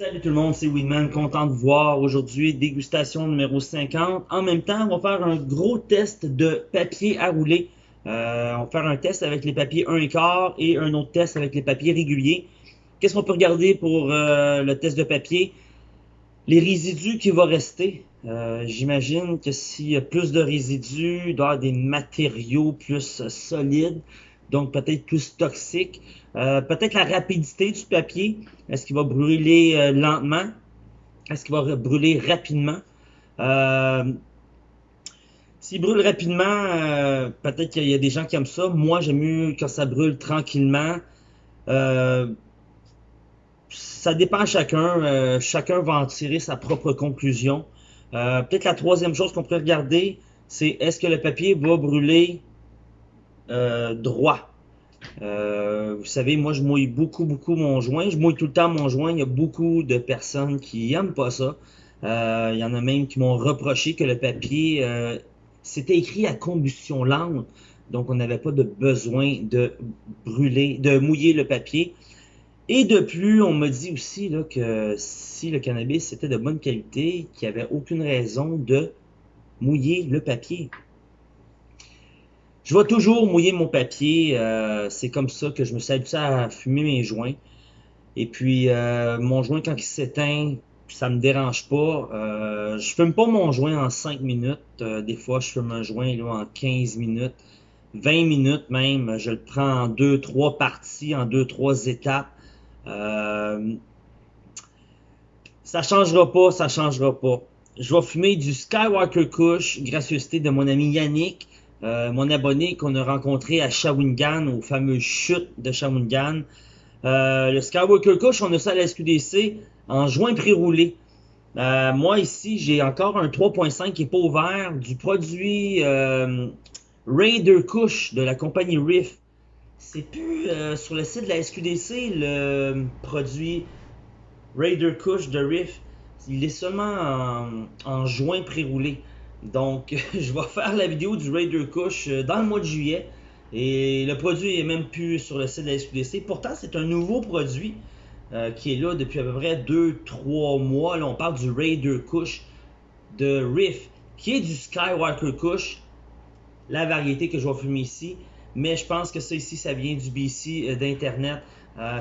Salut tout le monde, c'est Winman, content de voir aujourd'hui, dégustation numéro 50. En même temps, on va faire un gros test de papier à rouler. Euh, on va faire un test avec les papiers 1 quart et un autre test avec les papiers réguliers. Qu'est-ce qu'on peut regarder pour euh, le test de papier? Les résidus qui vont rester. Euh, J'imagine que s'il y a plus de résidus, il des matériaux plus solides donc peut-être plus toxique. Euh, peut-être la rapidité du papier. Est-ce qu'il va brûler euh, lentement? Est-ce qu'il va brûler rapidement? Euh, S'il brûle rapidement, euh, peut-être qu'il y a des gens qui aiment ça. Moi, j'aime mieux quand ça brûle tranquillement. ça dépend à chacun. chacun va en tirer sa propre conclusion. peut-être la troisième chose qu'on pourrait regarder, c'est est-ce que le papier va brûler droit? Euh, vous savez, moi, je mouille beaucoup, beaucoup mon joint. Je mouille tout le temps mon joint. Il y a beaucoup de personnes qui aiment pas ça. Euh, il y en a même qui m'ont reproché que le papier, c'était écrit à combustion lente. Donc, on n'avait pas de besoin de brûler, de mouiller le papier. Et de plus, on me dit aussi que si le cannabis était de bonne qualité, qu'il n'y avait aucune raison de mouiller le papier. Je vais toujours mouiller mon papier. Euh, c'est comme ça que je me suis habitué à fumer mes joints. Et puis, euh, mon joint, quand il s'éteint, ça me dérange pas. Euh, je fume pas mon joint en 5 minutes. Euh, des fois, je fume un joint là, en 15 minutes. 20 minutes même. Je le prends en 2-3 parties, en 2-3 étapes. Euh, ça changera pas, ça changera pas. Je vais fumer du Skywalker Kush, gracieuseté de mon ami Yannick. Euh, mon abonné qu'on a rencontré à Shawinigan, au fameux chute de Shawinigan. Euh, le Skywalker Kush, on a ça à la SQDC en juin pré-roulé. Euh, moi ici, j'ai encore un 3.5 qui n'est pas ouvert du produit Raider Kush de la compagnie Riff. C'est plus sur le site de la SQDC le produit Raider Kush de Riff. Il est seulement en, en juin pré-roulé. Donc, je vais faire la vidéo du Raider Kush euh, dans le mois de juillet. Et le produit est même plus sur le site de la SQDC. Pourtant, c'est un nouveau produit euh, qui est là depuis à peu près 2-3 mois. Là, on parle du Raider Kush de Riff, qui est du Skywalker Kush, la variété que je vais fumer ici. Mais je pense que ça ici, ça vient du BC euh, d'Internet.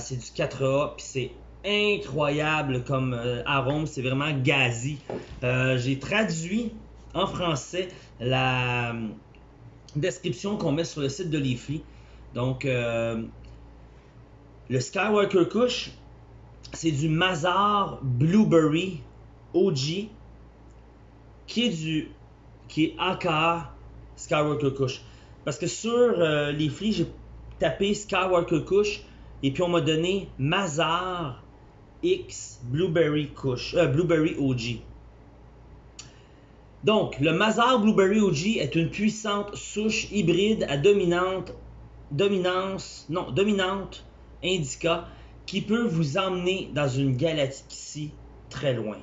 c'est du 4A, puis c'est incroyable comme arôme. C'est vraiment gazi. J'ai traduit en français la euh, description qu'on met sur le site de Leafly. Donc, euh, le Skywalker Kush, c'est du Mazar Blueberry OG qui est du qui est AKA Skywalker Kush. Parce que sur euh, Leafly, j'ai tapé Skywalker Kush et puis on m'a donné Mazar X Blueberry Kush, Blueberry OG. Donc, le Mazar Blueberry OG est une puissante souche hybride à dominante, dominance, non, dominante indica qui peut vous emmener dans une galaxie très loin.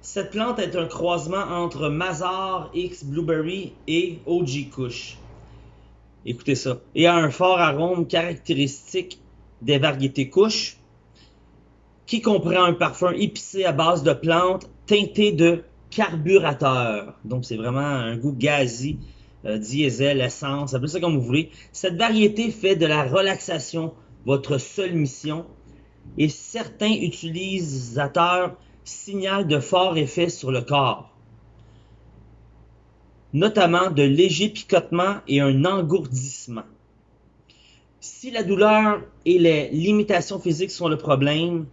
Cette plante est un croisement entre Mazar X Blueberry et OG Kush. Écoutez ça. Et a un fort arôme caractéristique des variétés Kush, qui comprend un parfum épicé à base de plantes teinté de carburateur. Donc, c'est vraiment un goût gazi, euh, diesel, essence, appelez ça comme vous voulez. Cette variété fait de la relaxation votre seule mission et certains utilisateurs signalent de forts effets sur le corps, notamment de légers picotements et un engourdissement. Si la douleur et les limitations physiques sont le problème,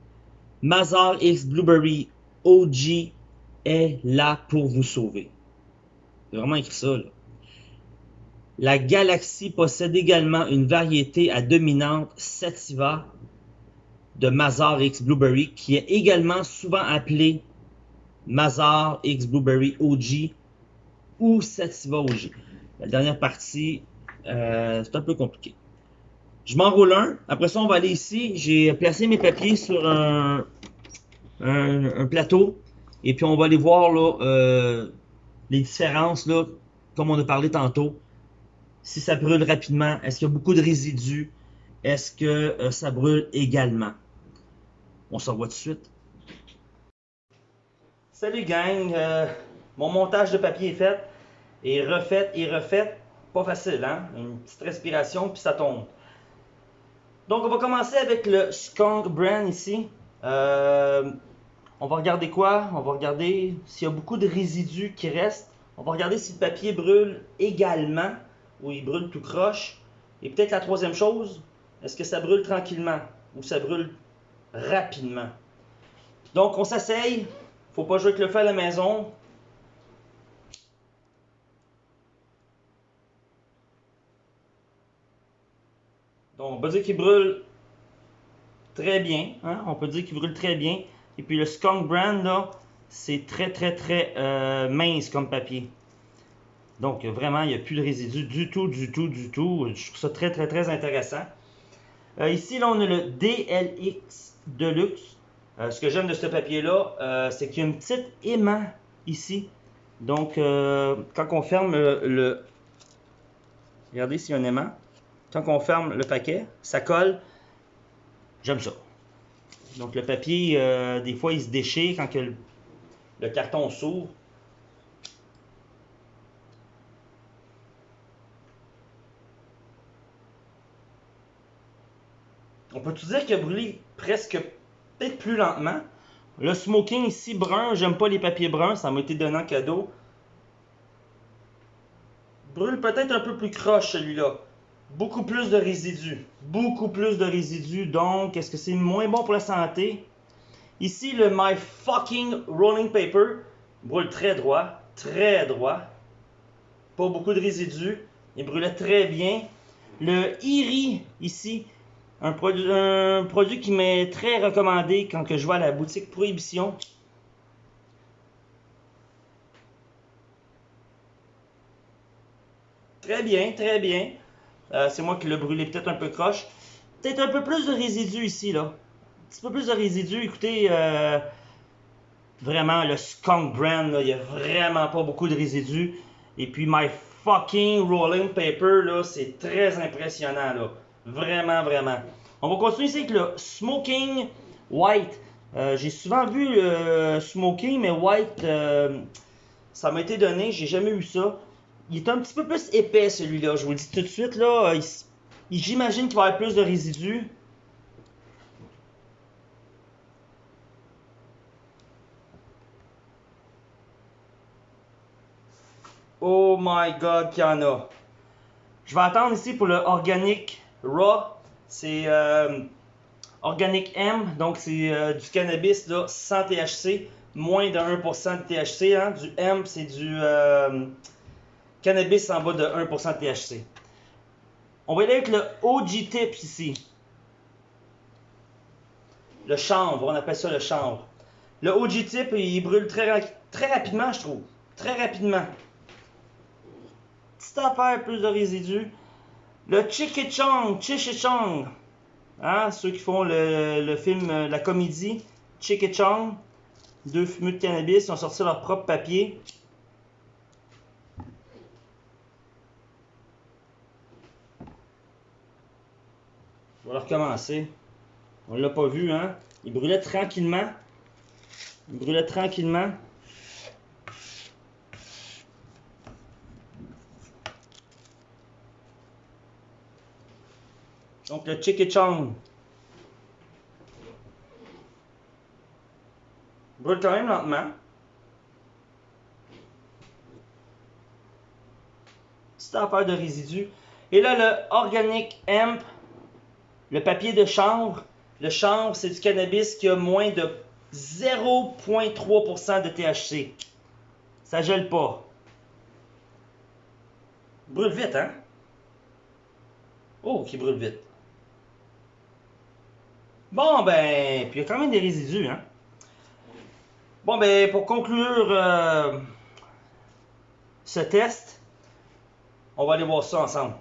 Mazar X Blueberry OG est là pour vous sauver. C'est vraiment écrit ça. La galaxie possède également une variété à dominante sativa de Mazar X Blueberry qui est également souvent appelée Mazar X Blueberry OG ou Sativa OG. La dernière partie, euh, c'est un peu compliqué. Je m'enroule un. Après ça, on va aller ici. J'ai placé mes papiers sur un, plateau. Et puis on va aller voir euh, les différences, comme on a parlé tantôt. Si ça brûle rapidement, est-ce qu'il y a beaucoup de résidus? Est-ce que euh, ça brûle également? On s'en voit tout de suite. Salut gang, euh, mon montage de papier est fait, et refait, et refait. Pas facile, hein? Une petite respiration, puis ça tombe. Donc, on va commencer avec le Skunk Brand ici. Euh, on va regarder quoi? On va regarder s'il y a beaucoup de résidus qui restent. On va regarder si le papier brûle également ou il brûle tout croche. Et peut-être la troisième chose, est-ce que ça brûle tranquillement ou ça brûle rapidement? Donc, on s'asseye. Faut pas jouer avec le feu à la maison. On peut dire qu'il brûle très bien. Hein? On peut dire qu'il brûle très bien. Et puis le Skunk Brand, là, c'est très, très, très euh, mince comme papier. Donc, vraiment, il n'y a plus de résidus du tout, du tout, du tout. Je trouve ça très, très, très intéressant. Euh, ici, là, on a le DLX Deluxe. Euh, ce que j'aime de ce papier-là, c'est qu'il y a une petite aimant ici. Donc, quand on ferme le... Regardez s'il y a un aimant. Quand on ferme le paquet, ça colle. J'aime ça. Donc, le papier, des fois, il se déchire quand le, carton s'ouvre. On peut-tu dire qu'il a brûlé presque peut-être plus lentement? Le smoking ici brun, j'aime pas les papiers bruns, ça m'a été donné en cadeau. Brûle peut-être un peu plus croche celui-là. Beaucoup plus de résidus. Beaucoup plus de résidus, donc est-ce que c'est moins bon pour la santé? Ici, le My Fucking Rolling Paper brûle très droit, très droit. Pas beaucoup de résidus. Il brûlait très bien. Le Iri, ici, un produit, qui m'est très recommandé quand je vais à la boutique Prohibition. Très bien, très bien. Euh, c'est moi qui l'ai brûlé peut-être un peu croche. Peut-être un peu plus de résidus ici, là. Un petit peu plus de résidus. Écoutez, euh, vraiment, le Skunk Brand, il n'y a vraiment pas beaucoup de résidus. Et puis, My Fucking Rolling Paper, là, c'est très impressionnant, là. Vraiment, vraiment. On va continuer ici avec le Smoking White. Euh, j'ai souvent vu le Smoking, mais White, ça m'a été donné. J'ai jamais eu ça. Il est un petit peu plus épais, celui-là. Je vous le dis tout de suite, là. J'imagine qu'il va y avoir plus de résidus. Oh my god, qu'il y en a. Je vais attendre ici pour le Organic Raw. C'est euh, Organic M, donc c'est euh, du cannabis là, sans THC, moins de 1% de THC. Hein. Du M, c'est du euh, cannabis en bas de 1% de THC. On va aller avec le OG Tips ici. Le chanvre, on appelle ça le chanvre. Le OG Tip, il brûle très, rapidement, je trouve. Très rapidement. Petite affaire, plus de résidus. Le Chikichong, Chichichong. Hein, ceux qui font le, film, euh, la comédie, Chikichong. Deux fumeux de cannabis, ils ont sorti leur propre papier. Je vais recommencer. On l'a pas vu, hein? Il brûlait tranquillement. Il brûlait tranquillement. Donc le Chikichong. Brûle quand même lentement. Petite affaire de résidus. Et là, le Organic Hemp, le papier de chanvre. Le chanvre, c'est du cannabis qui a moins de 0,3% de THC. Ça gèle pas. Brûle vite, hein? Oh, qui brûle vite. Bon, ben, puis il y a quand même des résidus, hein? Bon, ben, pour conclure euh, ce test, on va aller voir ça ensemble.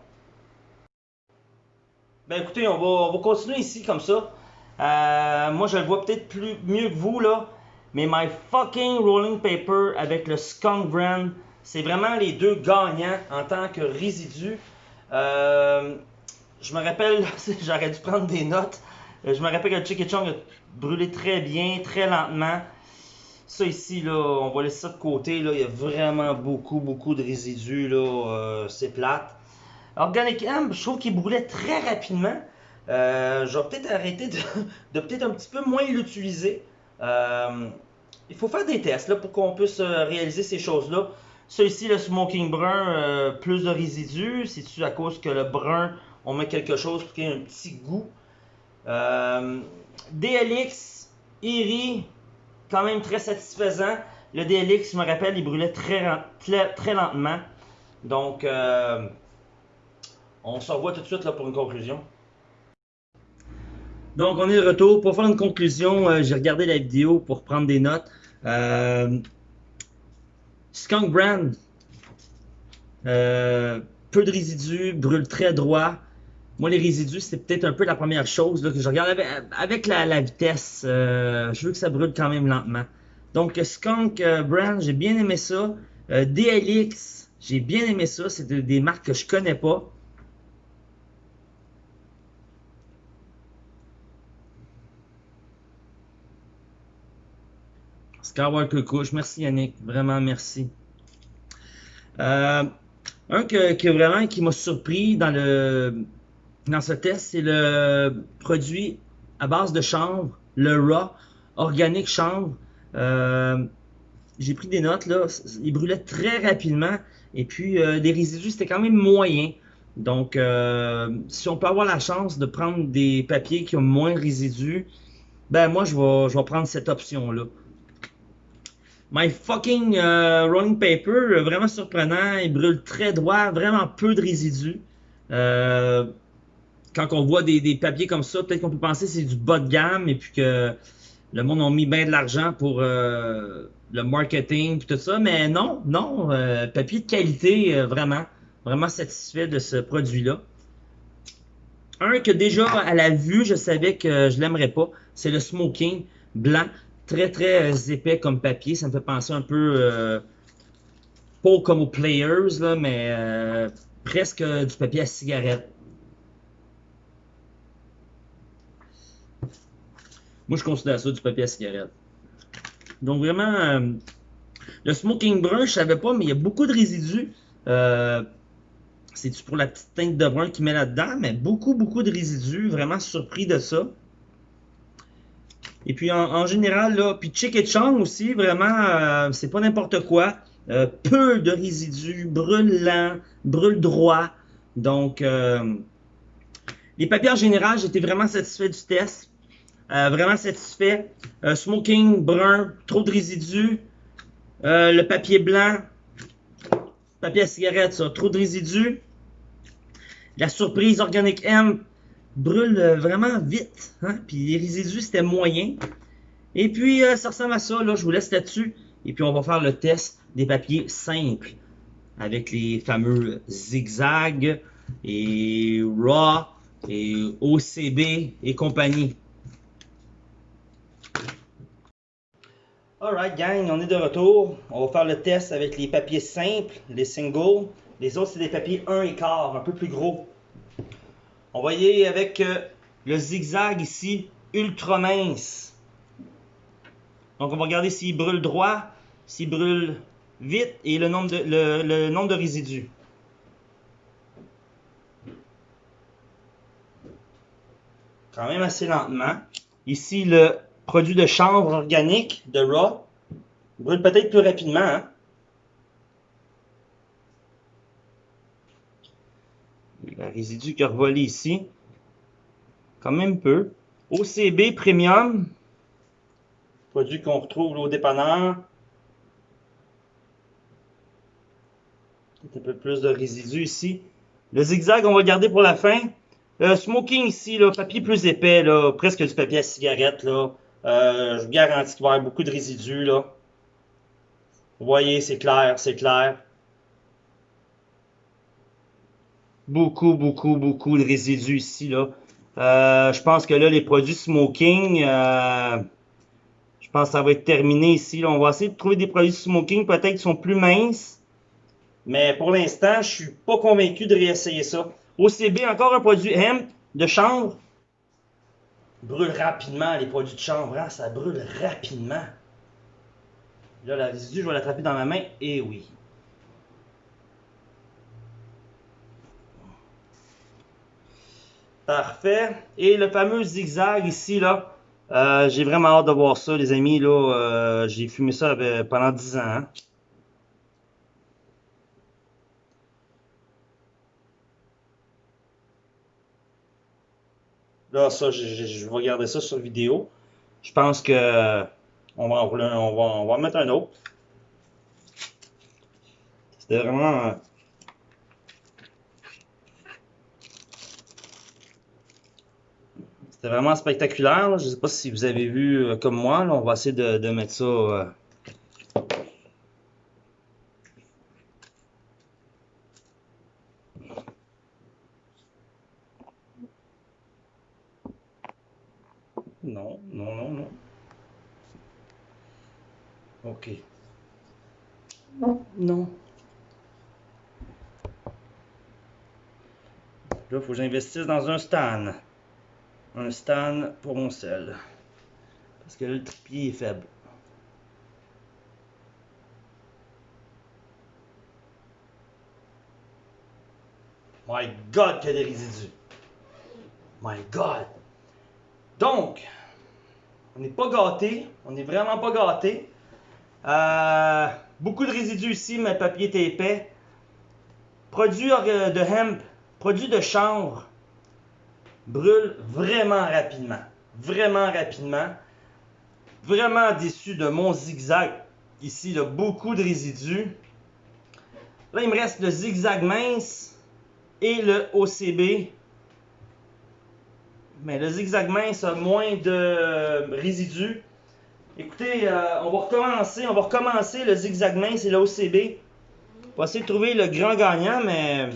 Ben, écoutez, on va, on va continuer ici comme ça. Euh, moi, je le vois peut-être plus mieux que vous, là. Mais My Fucking Rolling Paper avec le Skunk Brand, c'est vraiment les deux gagnants en tant que résidus. Euh, je me rappelle, j'aurais dû prendre des notes. Euh, je me rappelle que Chicky Chong a brûlé très bien, très lentement. Ça ici, là, on va laisser ça de côté. Là. Il y a vraiment beaucoup, beaucoup de résidus. Là. C'est plate. Organic Amp, je trouve qu'il brûlait très rapidement. Euh, je vais peut-être arrêter de, peut-être un petit peu moins l'utiliser. Euh, il faut faire des tests là, pour qu'on puisse réaliser ces choses-là. Ça ici, le smoking brun, plus de résidus. C'est-tu à cause que le brun, on met quelque chose pour qu'il ait un petit goût? DLX, Erie, quand même très satisfaisant. Le DLX, je me rappelle, il brûlait très, lentement. Donc, euh, on se tout de suite pour une conclusion. Donc, on est de retour. Pour faire une conclusion, euh, j'ai regardé la vidéo pour prendre des notes. Euh, Skunk Brand, peu de résidus, brûle très droit. Moi, les résidus, c'est peut-être un peu la première chose que je regarde avec, la, vitesse. Euh, je veux que ça brûle quand même lentement. Donc, Skunk euh, Brand, j'ai bien aimé ça. Euh, DLX, j'ai bien aimé ça. C'est des marques que je connais pas. Skywalker Couch, merci Yannick, vraiment merci. un que, que vraiment qui m'a surpris dans le dans ce test, c'est le produit à base de chanvre, le raw, organique chanvre. Euh, j'ai pris des notes là, il brûlait très rapidement et puis euh, les résidus c'était quand même moyen. Donc euh, si on peut avoir la chance de prendre des papiers qui ont moins de résidus, ben moi je vais, je vais prendre cette option là. My fucking rolling paper, vraiment surprenant, il brûle très droit, vraiment peu de résidus. Euh, quand on voit des, papiers comme ça, peut-être qu'on peut penser que c'est du bas de gamme et puis que le monde a mis bien de l'argent pour euh, le marketing et tout ça. Mais non, non, euh, papier de qualité, euh, vraiment, vraiment satisfait de ce produit-là. Un que déjà à la vue, je savais que je l'aimerais pas, c'est le smoking blanc, très très épais comme papier. Ça me fait penser un peu, pas comme aux players, là, mais presque du papier à cigarette. Moi, je considère ça du papier à cigarette. Donc, vraiment, euh, le smoking brun, je savais pas, mais il y a beaucoup de résidus. Euh, C'est-tu pour la petite teinte de brun qu'il met là-dedans? Mais beaucoup, beaucoup de résidus. Vraiment surpris de ça. Et puis, en, général, là, puis Chick et Chong aussi, vraiment, euh, c'est pas n'importe quoi. peu de résidus, brûle lent, brûle droit. Donc, les papiers en général, j'étais vraiment satisfait du test. Euh, vraiment satisfait. Euh, smoking brun, trop de résidus. Euh, le papier blanc, papier à cigarette, ça, trop de résidus. La surprise organique M brûle vraiment vite. Hein? Puis les résidus, c'était moyen. Et puis, ça ressemble à ça. Là, je vous laisse là-dessus. Et puis, on va faire le test des papiers simples. Avec les fameux zigzags et RAW et OCB et compagnie. Alright gang, on est de retour. On va faire le test avec les papiers simples, les singles. Les autres, c'est des papiers 1 et quart, un peu plus gros. On va y aller avec euh, le zigzag ici, ultra mince. Donc on va regarder s'il brûle droit, s'il brûle vite et le nombre de, le nombre de résidus. Quand même assez lentement. Ici, le produit de chanvre organique de Raw brûle peut-être plus rapidement. Hein? Le résidu qui a ici. Quand même peu. OCB Premium. Produit qu'on retrouve au dépanneur. Un peu plus de résidus ici. Le zigzag, on va le garder pour la fin. Le smoking ici, là, papier plus épais, presque du papier à cigarette. Euh, je vous garantis qu'il va y avoir beaucoup de résidus. Vous voyez, c'est clair, c'est clair. Beaucoup, beaucoup, beaucoup de résidus ici. Euh, je pense que là, les produits smoking, euh, je pense que ça va être terminé ici. On va essayer de trouver des produits smoking, peut-être qui sont plus minces. Mais pour l'instant, je suis pas convaincu de réessayer ça. OCB, encore un produit hemp de chanvre. brûle rapidement les produits de chanvre, hein, ça brûle rapidement. Là, la résidue, je vais l'attraper dans ma main, et oui. Parfait. Et le fameux zigzag ici, là, euh, j'ai vraiment hâte de voir ça, les amis. Là, euh, j'ai fumé ça euh, pendant 10 ans. Hein. Là, ça, je, vais regarder ça sur vidéo. Je pense que on va en mettre un autre. C'était vraiment C'est vraiment spectaculaire. Je ne sais pas si vous avez vu euh, comme moi. on va essayer de, mettre ça. Euh, non, non, non, non. Ok. Non. Non. Là, il faut que j'investisse dans un stand un stand pour mon sel. Parce que le trépied est faible. My God, qu'il y a des résidus. My God. Donc, on n'est pas gâté. On n'est vraiment pas gâté. Euh, beaucoup de résidus ici, mais le papier est épais. Produit de hemp, produit de chanvre, brûle vraiment rapidement. Vraiment rapidement. Vraiment déçu de mon zigzag. Ici, il y a beaucoup de résidus. Là, il me reste le zigzag mince et le OCB. Mais le zigzag mince a moins de résidus. Écoutez, euh, on va recommencer. On va recommencer le zigzag mince et le OCB. On va essayer de trouver le grand gagnant, mais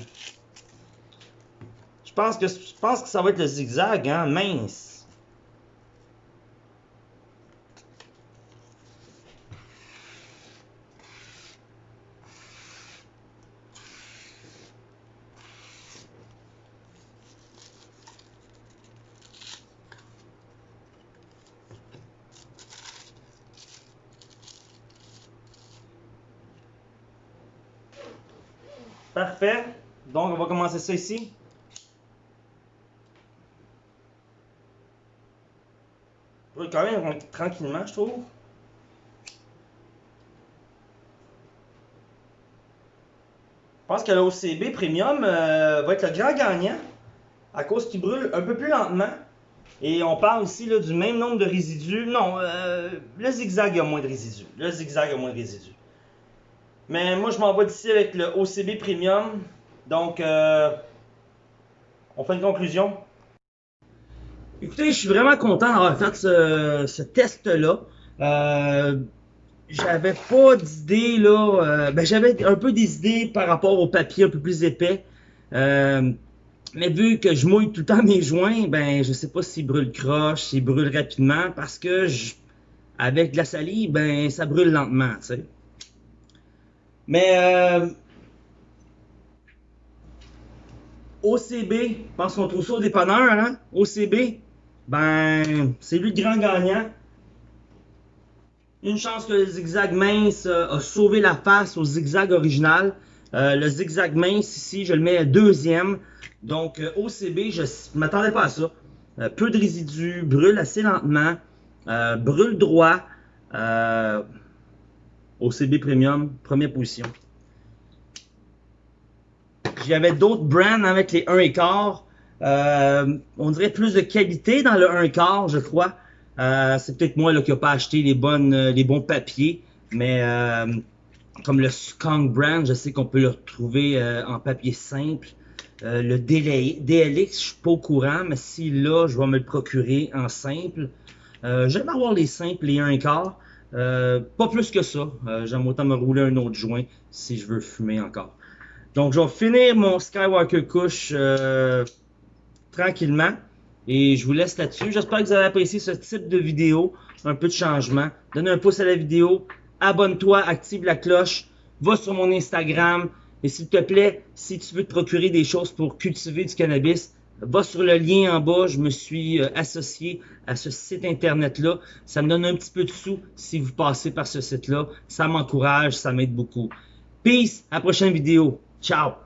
pense que je pense que ça va être le zigzag, hein, mince. Parfait. Donc, on va commencer ça ici. Quand même tranquillement, je trouve. Je pense que l'OCB Premium euh, va être le grand gagnant à cause qu'il brûle un peu plus lentement. Et on parle ici là, du même nombre de résidus. Non, euh, le zigzag a moins de résidus. Le zigzag a moins de résidus. Mais moi, je m'en vais d'ici avec le OCB Premium. Donc, euh, on fait une conclusion. Écoutez, je suis vraiment content d'avoir fait ce, test-là. Euh, j'avais pas d'idée là. Euh, ben j'avais un peu des idées par rapport au papier un peu plus épais. Euh, mais vu que je mouille tout le temps mes joints, ben je sais pas s'ils brûlent croche, s'ils brûlent rapidement, parce que avec de la salive, ben ça brûle lentement, tu sais. Mais OCB, je pense qu'on trouve ça au dépanneur, hein? OCB, ben, c'est lui le grand gagnant. Une chance que le zigzag mince euh, a sauvé la face au zigzag original. Euh, le zigzag mince ici, je le mets deuxième. Donc, euh, OCB, je ne m'attendais pas à ça. peu de résidus, brûle assez lentement, brûle droit. OCB Premium, première position. J'avais d'autres brands avec les 1 quart. Euh, on dirait plus de qualité dans le 1 quart, je crois. Euh, c'est peut-être moi qui n'ai pas acheté les, bonnes, euh, les bons papiers, mais comme le Skunk Brand, je sais qu'on peut le retrouver en papier simple. le DLX, je suis pas au courant, mais si là, je vais me le procurer en simple. J'aime avoir les simples, les 1 quart. pas plus que ça. J'aime autant me rouler un autre joint si je veux fumer encore. Donc, je vais finir mon Skywalker Couche tranquillement. Et je vous laisse là-dessus. J'espère que vous avez apprécié ce type de vidéo. Un peu de changement. Donne un pouce à la vidéo. Abonne-toi, active la cloche. Va sur mon Instagram. Et s'il te plaît, si tu veux te procurer des choses pour cultiver du cannabis, va sur le lien en bas. Je me suis euh, associé à ce site internet-là. Ça me donne un petit peu de sous si vous passez par ce site-là. Ça m'encourage, ça m'aide beaucoup. Peace, à la prochaine vidéo. Ciao!